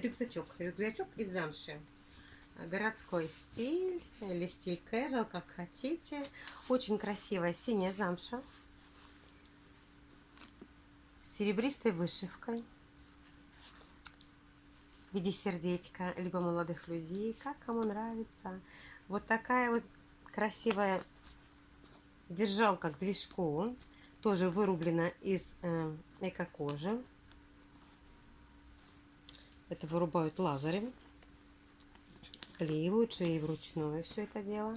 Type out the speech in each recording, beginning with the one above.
рюкзачок. Рюкзачок из замши. Городской стиль или стиль casual, как хотите. Очень красивая синяя замша. С серебристой вышивкой. В виде сердечка, либо молодых людей, как кому нравится. Вот такая вот красивая держалка к движку. Тоже вырублена из э, эко-кожи. Это вырубают лазером. Склеивают шеи вручную все это дело.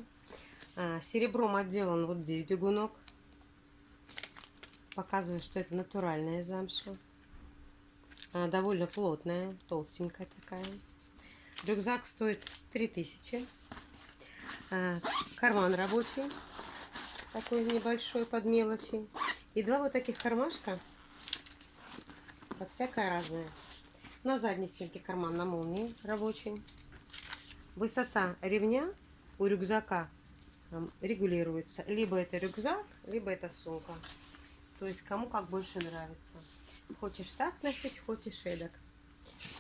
А, серебром отделан вот здесь бегунок. Показываю, что это натуральная замша. А, довольно плотная, толстенькая такая. Рюкзак стоит 3000. А, карман рабочий. Такой небольшой под мелочи. И два вот таких кармашка. Под всякое разное. На задней стенке карман на молнии рабочий. Высота ремня у рюкзака регулируется. Либо это рюкзак, либо это сумка. То есть кому как больше нравится. Хочешь так носить, хочешь эдак.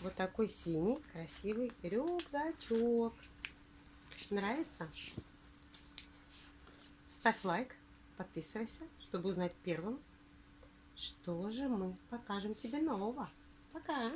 Вот такой синий красивый рюкзачок. Нравится? Ставь лайк, подписывайся, чтобы узнать первым, что же мы покажем тебе нового. Пока!